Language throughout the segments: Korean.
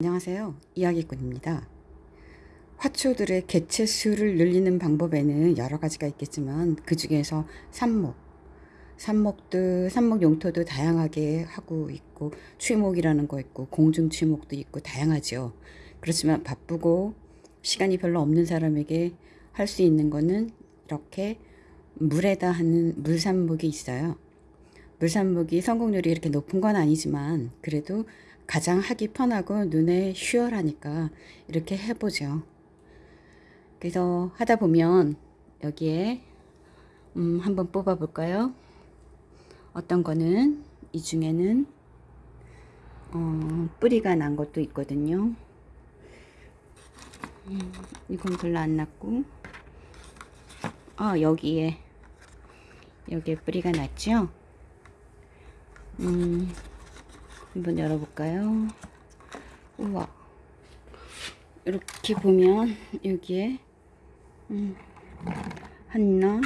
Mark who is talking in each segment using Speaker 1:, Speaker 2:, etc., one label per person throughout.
Speaker 1: 안녕하세요. 이야기꾼입니다. 화초들의 개체 수를 늘리는 방법에는 여러 가지가 있겠지만 그 중에서 삽목, 삽목도 삽목 용토도 다양하게 하고 있고 취목이라는 거 있고 공중 취목도 있고 다양하죠. 그렇지만 바쁘고 시간이 별로 없는 사람에게 할 수 있는 거는 이렇게 물에다 하는 물삽목이 있어요. 물삽목이 성공률이 이렇게 높은 건 아니지만 그래도 가장 하기 편하고 눈에 쉬열하니까 이렇게 해보죠. 그래서 하다 보면 여기에 음, 한번 뽑아 볼까요? 어떤 거는 이 중에는 어, 뿌리가 난 것도 있거든요. 음, 이건 별로 안 났고 아 여기에 여기에 뿌리가 났죠? 음, 한번 열어볼까요? 우와 이렇게 보면 여기에 음, 하나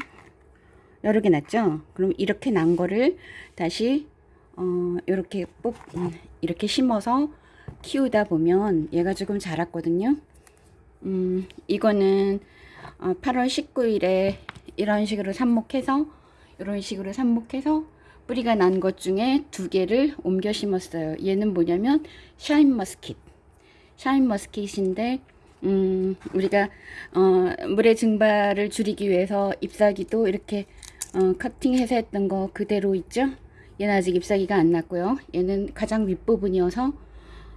Speaker 1: 여러 개 났죠? 그럼 이렇게 난 거를 다시 어, 이렇게 뽑 음, 이렇게 심어서 키우다 보면 얘가 조금 자랐거든요. 음, 이거는 어, 8월 19일에 이런 식으로 삽목해서 이런 식으로 삽목해서 뿌리가 난 것 중에 두 개를 옮겨 심었어요. 얘는 뭐냐면 샤인 머스킷. 샤인 머스킷인데 음, 우리가 어, 물의 증발을 줄이기 위해서 잎사귀도 이렇게 어, 커팅해서 했던 거 그대로 있죠. 얘는 아직 잎사귀가 안 났고요. 얘는 가장 윗부분이어서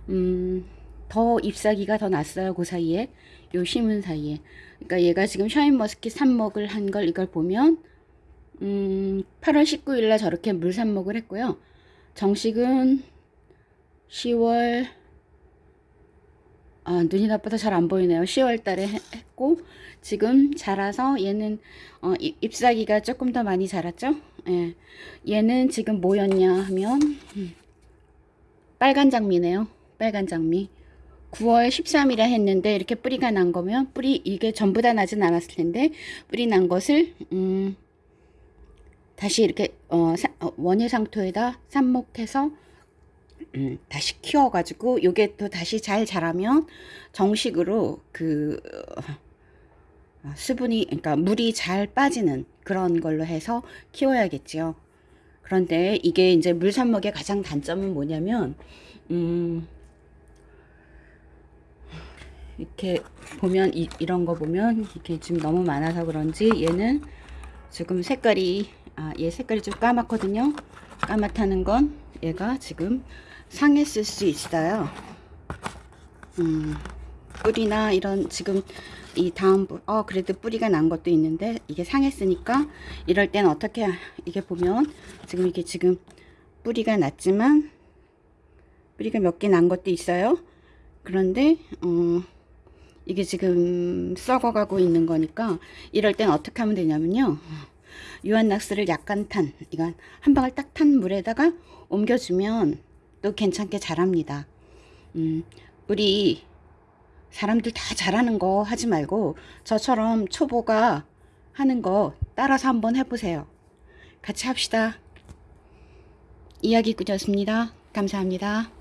Speaker 1: 음, 더 잎사귀가 더 났어요. 그 사이에 요 심은 사이에. 그러니까 얘가 지금 샤인 머스킷 삽목을 한 걸 이걸 보면 음, 8월 19일 날 저렇게 물 삽목을 했고요. 정식은 10월 아, 눈이 나빠서 잘 안 보이네요. 10월 달에 했고 지금 자라서 얘는 어, 잎사귀가 조금 더 많이 자랐죠? 예. 얘는 지금 뭐였냐 하면 음, 빨간 장미네요. 빨간 장미. 9월 13일에 했는데 이렇게 뿌리가 난 거면 뿌리 이게 전부 다 나진 않았을 텐데 뿌리 난 것을 음, 다시 이렇게 어, 사, 어, 원예상토에다 삽목해서 음, 다시 키워가지고 요게 또 다시 잘 자라면 정식으로 그 어, 수분이 그러니까 물이 잘 빠지는 그런 걸로 해서 키워야겠죠. 그런데 이게 이제 물삽목의 가장 단점은 뭐냐면 음, 이렇게 보면 이, 이런 거 보면 이게 지금 너무 많아서 그런지 얘는 지금 색깔이 아, 얘 색깔이 좀 까맣거든요. 까맣다는 건 얘가 지금 상했을 수 있어요. 음, 뿌리나 이런 지금 이 다음 어 그래도 뿌리가 난 것도 있는데 이게 상했으니까 이럴 땐 어떻게 이게 보면 지금 이게 지금 뿌리가 났지만 뿌리가 몇 개 난 것도 있어요. 그런데 어 이게 지금 썩어가고 있는 거니까 이럴 땐 어떻게 하면 되냐면요. 유한낙스를 약간 탄 이건 한 방울 딱 탄 물에다가 옮겨주면 또 괜찮게 자랍니다. 음, 우리 사람들 다 잘하는 거 하지 말고 저처럼 초보가 하는 거 따라서 한번 해보세요. 같이 합시다. 이야기꾼이었습니다. 감사합니다.